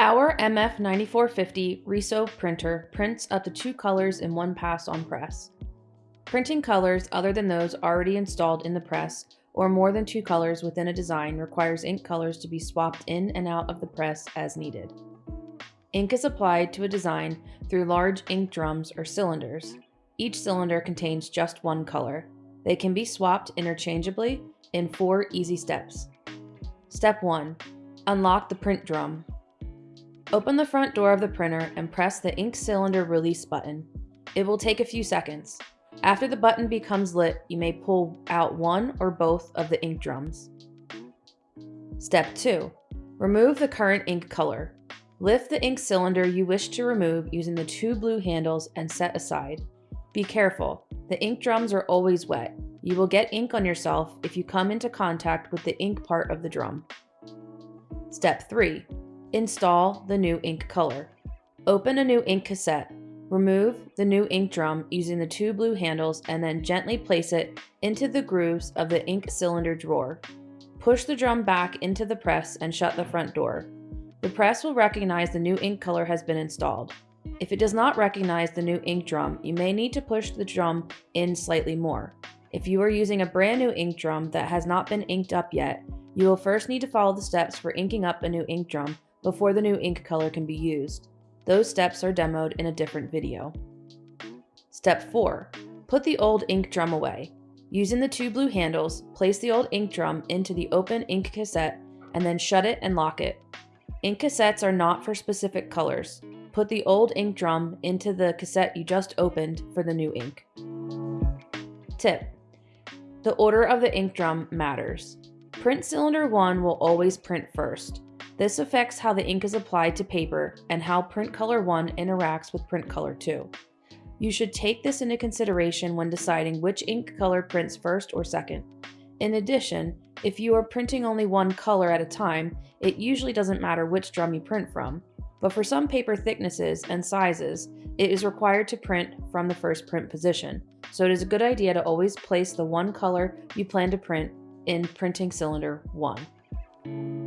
Our MF9450 Riso printer prints up to two colors in one pass on press. Printing colors other than those already installed in the press or more than two colors within a design requires ink colors to be swapped in and out of the press as needed. Ink is applied to a design through large ink drums or cylinders. Each cylinder contains just one color. They can be swapped interchangeably in four easy steps. Step 1. Unlock the print drum. Open the front door of the printer and press the ink cylinder release button. It will take a few seconds. After the button becomes lit, you may pull out one or both of the ink drums. Step 2. Remove the current ink color. Lift the ink cylinder you wish to remove using the two blue handles and set aside. Be careful, the ink drums are always wet. You will get ink on yourself if you come into contact with the ink part of the drum. Step 3. Install the new ink color. Open a new ink cassette. Remove the new ink drum using the two blue handles and then gently place it into the grooves of the ink cylinder drawer. Push the drum back into the press and shut the front door. The press will recognize the new ink color has been installed. If it does not recognize the new ink drum, you may need to push the drum in slightly more. If you are using a brand new ink drum that has not been inked up yet, you will first need to follow the steps for inking up a new ink drum before the new ink color can be used. Those steps are demoed in a different video. Step 4. Put the old ink drum away. Using the two blue handles, place the old ink drum into the open ink cassette and then shut it and lock it. Ink cassettes are not for specific colors. Put the old ink drum into the cassette you just opened for the new ink. Tip. The order of the ink drum matters. Print cylinder 1 will always print first. This affects how the ink is applied to paper and how print color 1 interacts with print color 2. You should take this into consideration when deciding which ink color prints first or second. In addition, if you are printing only one color at a time, it usually doesn't matter which drum you print from. But for some paper thicknesses and sizes, it is required to print from the first print position, so it is a good idea to always place the one color you plan to print in printing cylinder 1.